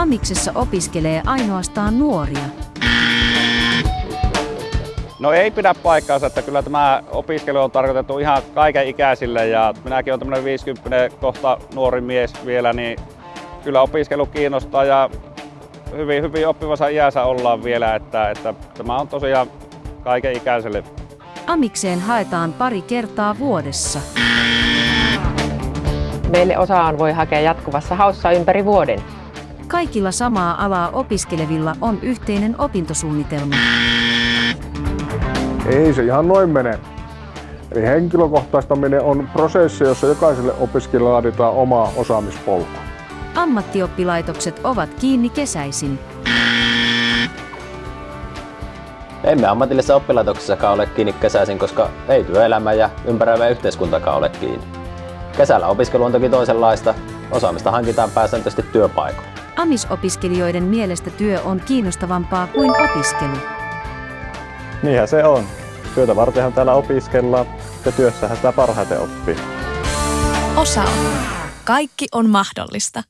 Amiksessa opiskelee ainoastaan nuoria. No ei pidä paikkaansa, että kyllä tämä opiskelu on tarkoitettu ihan kaiken ikäisille ja minäkin olen tämmöinen 50 kohta nuori mies vielä, niin kyllä opiskelu kiinnostaa ja hyvin, hyvin oppivassa iässä ollaan vielä, että, että tämä on tosiaan kaiken ikäiselle. Amikseen haetaan pari kertaa vuodessa. Meille osaan voi hakea jatkuvassa haussa ympäri vuoden. Kaikilla samaa alaa opiskelevilla on yhteinen opintosuunnitelma. Ei se ihan noin mene. Eli henkilökohtaistaminen on prosessi, jossa jokaiselle opiskelijalle laaditaan oma osaamispolku. Ammattioppilaitokset ovat kiinni kesäisin. Emme ammatillisessa oppilaitoksessakaan ole kiinni kesäisin, koska ei työelämä ja ympäröivä yhteiskuntakaan ole kiinni. Kesällä opiskelu on toki toisenlaista. Osaamista hankitaan pääsääntöisesti työpaikoilla. Amisopiskelijoiden mielestä työ on kiinnostavampaa kuin opiskelu. Niinhän se on. Työtä vartenhan täällä opiskellaan ja työssähän sitä parhaiten oppii. Osa. Kaikki on mahdollista.